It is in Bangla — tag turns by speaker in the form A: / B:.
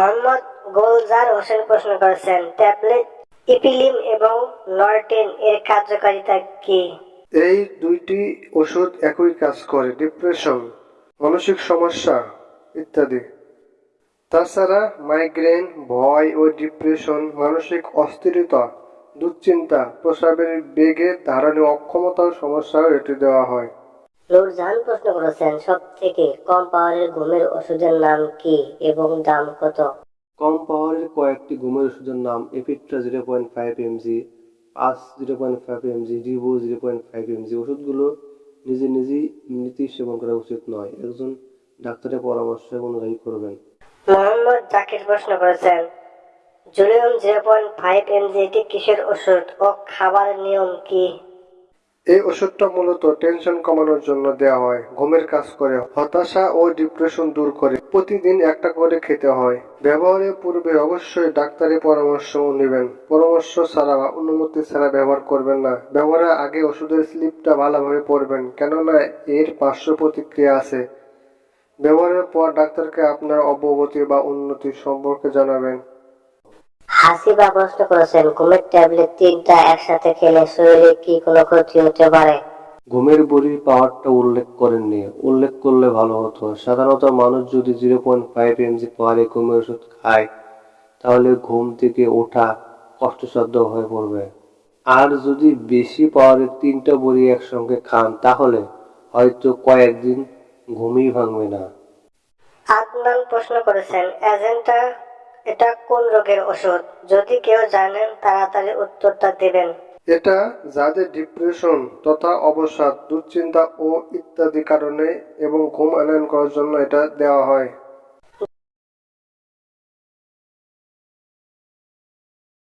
A: মোহাম্মদ গোলজার হোসেন প্রশ্ন করেছেন, ট্যাবলেট, ইপিলিম এবং নরটেন এর কার্যকারিতা কি?
B: এই দুইটি ওষুধ একই কাজ করে, ডিপ্রেশন, মানসিক সমস্যা ইত্যাদি। তাছাড়া মাইগ্রেন, ভয় ও ডিপ্রেশন, মানসিক অস্থিরতা, দুশ্চিন্তা প্রস্রাবের বেগে ধারণে অক্ষমতার সমস্যাও এটি দেওয়া হয়।
A: নূরজাহান প্রশ্ন করেছেন সব থেকে কম পাওয়ারের ঘুমের ওষুধের নাম কি এবং দাম কত?
C: কম পাওয়ারের কয়েকটি ঘুমের ওষুধের নাম Epitra zero point five mg pass zero point five mg Rivo zero point five mg ওষুধগুলো নিজে নিজেই এমনিতেই সেবন করা উচিত নয়। একজন ডাক্তারের পরামর্শ অনুযায়ী করবেন।
A: মোহাম্মদ জাকির প্রশ্ন করেছেন জুলিয়াম জিরো পয়েন্ট ফাইভ এমজি এটি কিসের ওষুধ ও খাবার নিয়ম কি?
B: এই ওষুধটা মূলত টেনশন কমানোর জন্য দেওয়া হয়। ঘুমের কাজ করে, হতাশা ও ডিপ্রেশন দূর করে। প্রতিদিন একটা করে খেতে হয়। ব্যবহারের পূর্বে অবশ্যই ডাক্তারের পরামর্শ নেবেন। পরামর্শ ছাড়া বা অনুমতি ছাড়া ব্যবহার করবেন না। ব্যবহারের আগে ওষুধের স্লিপটা ভালোভাবে পড়বেন কেননা এর পার্শ্ব প্রতিক্রিয়া আছে। ব্যবহারের পর ডাক্তারকে আপনার অবগতি বা উন্নতি সম্পর্কে জানাবেন।
A: হাসিবা প্রশ্ন করেছেন। ঘুমের ট্যাবলেট তিনটা একসাথে খেলে শরীরে কি কোনো ক্ষতি হতে পারে?
C: ঘুমের বড়ির পাওয়ারটা উল্লেখ করেননি। উল্লেখ করলে ভালো হতো। সাধারণত মানুষ যদি জিরো পয়েন্ট ফাইভ এমজি পাওয়ারে ঘুমের ওষুধ খায় তাহলে ঘুম থেকে ওঠা কষ্টসাধ্য হয়ে পড়বে। আর যদি বেশি পাওয়ারের তিনটা বড়ি একসঙ্গে খান তাহলে হয়তো কয়েকদিন ঘুমই ভাঙবে না।
A: আদনান প্রশ্ন করেছেন এজেন্টা এটা কোন রোগের ওষুধ? যদি কেউ জানেন, তাড়াতাড়ি উত্তরটা দেবেন।
B: এটা যাদের ডিপ্রেশন তথা অবসাদ, দুশ্চিন্তা ও ইত্যাদি কারণে এবং ঘুম আনয়ন করার জন্য এটা দেওয়া হয়।